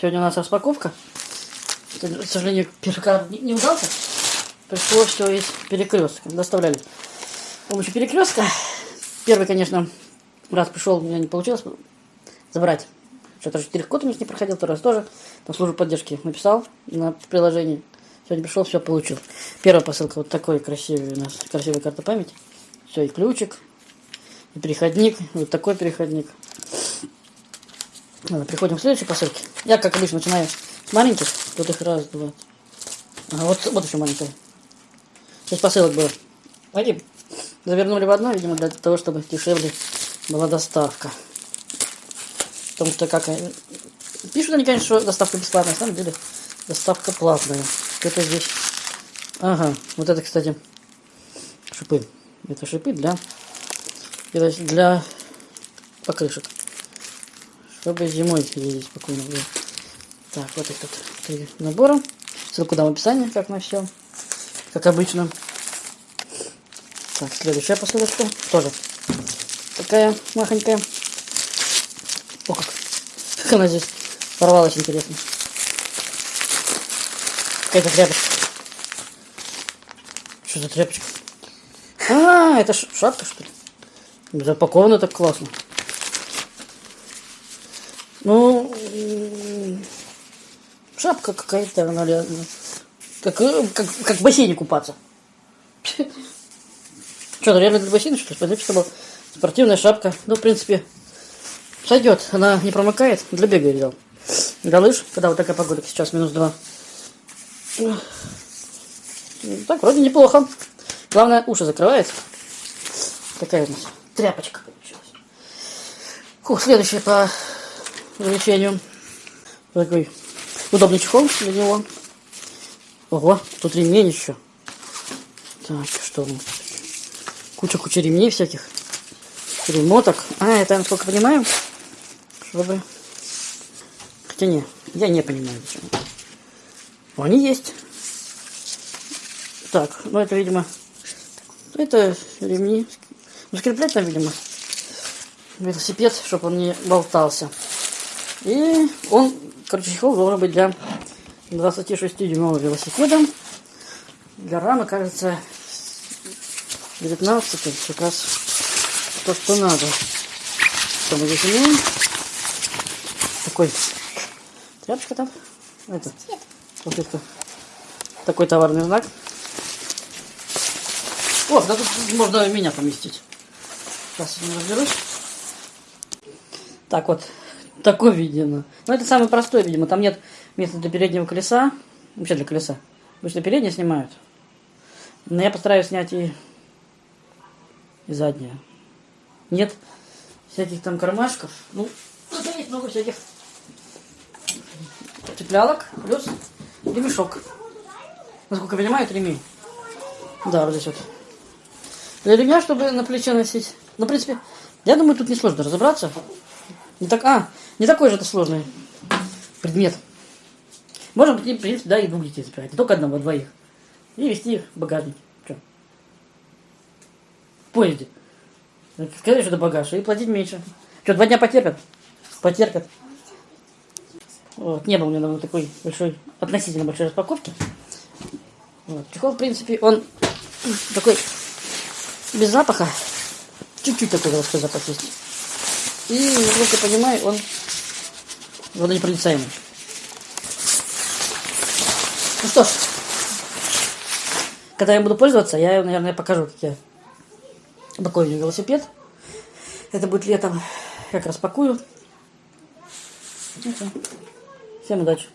Сегодня у нас распаковка. К сожалению, первый карт не, удался. Пришлось все из перекрестка. Доставляли с помощью перекрестка. Первый, конечно, раз пришел, у меня не получилось забрать. Что-то четыре код у меня не проходил, второй раз тоже. Там службу поддержки написал на приложении. Сегодня пришел, все получил. Первая посылка вот такой красивый у нас, красивая карта памяти. Все, и ключик, и переходник, вот такой переходник. Ладно, переходим к следующей посылке. Я, как обычно, начинаю с маленьких. Тут их раз, два. Ага, вот, вот еще маленькая. Шесть посылок было. Пойдем. Завернули в одно, видимо, для того, чтобы дешевле была доставка. Потому что как... Пишут они, конечно, что доставка бесплатная, на самом деле доставка платная. Что-то здесь... Ага, вот это, кстати, шипы. Это шипы для... Для покрышек. Чтобы зимой ездить спокойно было. Так, вот этот три набора. Ссылку дам в описании, как на все. Как обычно. Так, следующая посылочка. Тоже такая махонькая. О, как. Как она здесь порвалась, интересно. Какая-то тряпочка. Что за тряпочка? А, это шапка, что ли? Запаковано так классно. Ну, шапка какая-то, наверное, как, как, как в бассейне купаться. Что, реально для бассейна, что ли? Смотрите, что была спортивная шапка. Ну, в принципе, сойдет. Она не промокает. Для бега я взял. Для лыж, когда вот такая погода, сейчас минус два. Так, вроде неплохо. Главное, уши закрывает. Такая у нас тряпочка получилась. Фух, следующая по увеличению. Такой удобный чехол для него. Ого, тут ремень еще. Так, что? Куча-куча ремней всяких. Ремоток. А, это, насколько понимаю, чтобы... Хотя не, я не понимаю, зачем. Они есть. Так, ну это, видимо, это ремни. Ну, скреплять там, видимо, велосипед, чтобы он не болтался. И он, короче, чехол должен быть для 26-дюймового велосипеда. Для рамы, кажется, 19 как раз то, что надо. Что мы здесь имеем? Такой тряпочка там. Это, вот это. Такой товарный знак. О, да тут можно меня поместить. Сейчас я разберусь. Так вот, такой, видимо. Ну, это самый простой, видимо. Там нет места для переднего колеса. Вообще для колеса. Обычно переднее снимают. Но я постараюсь снять и, и заднее. Нет всяких там кармашков. Ну, тут есть много всяких цеплялок. Плюс ремешок. Насколько я понимаю, это ремень. Да, вот здесь вот. Для ремня, чтобы на плече носить. Ну, в принципе, я думаю, тут несложно разобраться. Не так, а, не такой же это сложный предмет. Можно, в принципе, да, и двух детей запирать. Не только одного, а двоих. И вести их в багажник. Что? В поезде. Сказать, что это багаж, и платить меньше. Что, два дня потерпят? Потерпят. Вот, не было у меня давно такой большой, относительно большой распаковки. Вот. Чехол, в принципе, он такой без запаха. Чуть-чуть такой запах есть. И, насколько я понимаю, он водонепроницаемый. Ну что ж, когда я буду пользоваться, я, наверное, покажу, как я пакую велосипед. Это будет летом. Как распакую. Всем удачи.